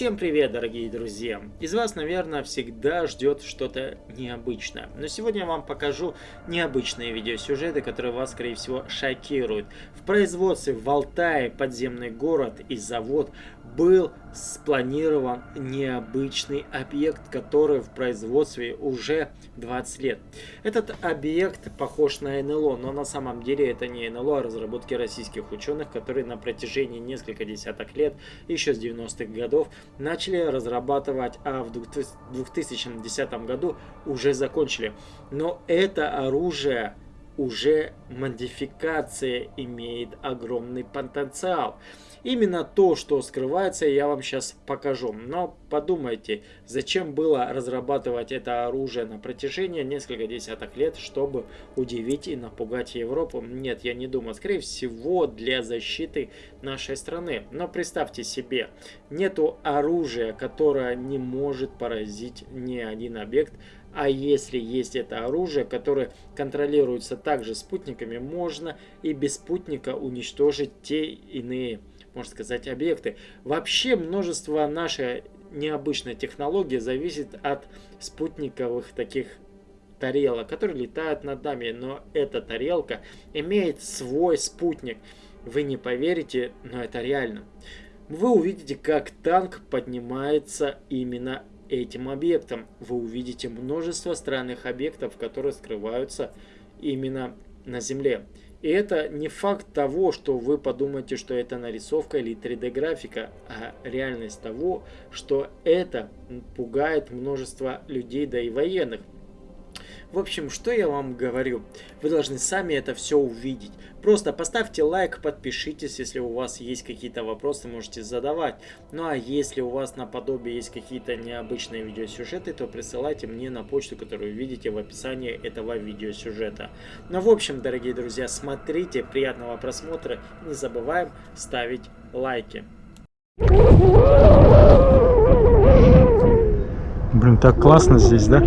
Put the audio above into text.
Всем привет, дорогие друзья! Из вас, наверное, всегда ждет что-то необычное. Но сегодня я вам покажу необычные видеосюжеты, которые вас, скорее всего, шокируют. В производстве в Алтае подземный город и завод был спланирован необычный объект, который в производстве уже 20 лет. Этот объект похож на НЛО, но на самом деле это не НЛО, а разработки российских ученых, которые на протяжении нескольких десяток лет, еще с 90-х годов, начали разрабатывать, а в 2010 году уже закончили. Но это оружие уже модификация имеет огромный потенциал. Именно то, что скрывается, я вам сейчас покажу. Но подумайте, зачем было разрабатывать это оружие на протяжении нескольких десяток лет, чтобы удивить и напугать Европу? Нет, я не думаю. Скорее всего, для защиты нашей страны. Но представьте себе, нету оружия, которое не может поразить ни один объект, а если есть это оружие, которое контролируется также спутниками, можно и без спутника уничтожить те иные можно сказать, объекты. Вообще множество нашей необычной технологии зависит от спутниковых таких тарелок, которые летают над нами. Но эта тарелка имеет свой спутник. Вы не поверите, но это реально. Вы увидите, как танк поднимается именно этим объектом. Вы увидите множество странных объектов, которые скрываются именно на Земле. И это не факт того, что вы подумаете, что это нарисовка или 3D графика, а реальность того, что это пугает множество людей, да и военных. В общем, что я вам говорю? Вы должны сами это все увидеть. Просто поставьте лайк, подпишитесь, если у вас есть какие-то вопросы, можете задавать. Ну а если у вас наподобие есть какие-то необычные видеосюжеты, то присылайте мне на почту, которую видите в описании этого видеосюжета. Ну в общем, дорогие друзья, смотрите, приятного просмотра, не забываем ставить лайки. Блин, так классно здесь, да?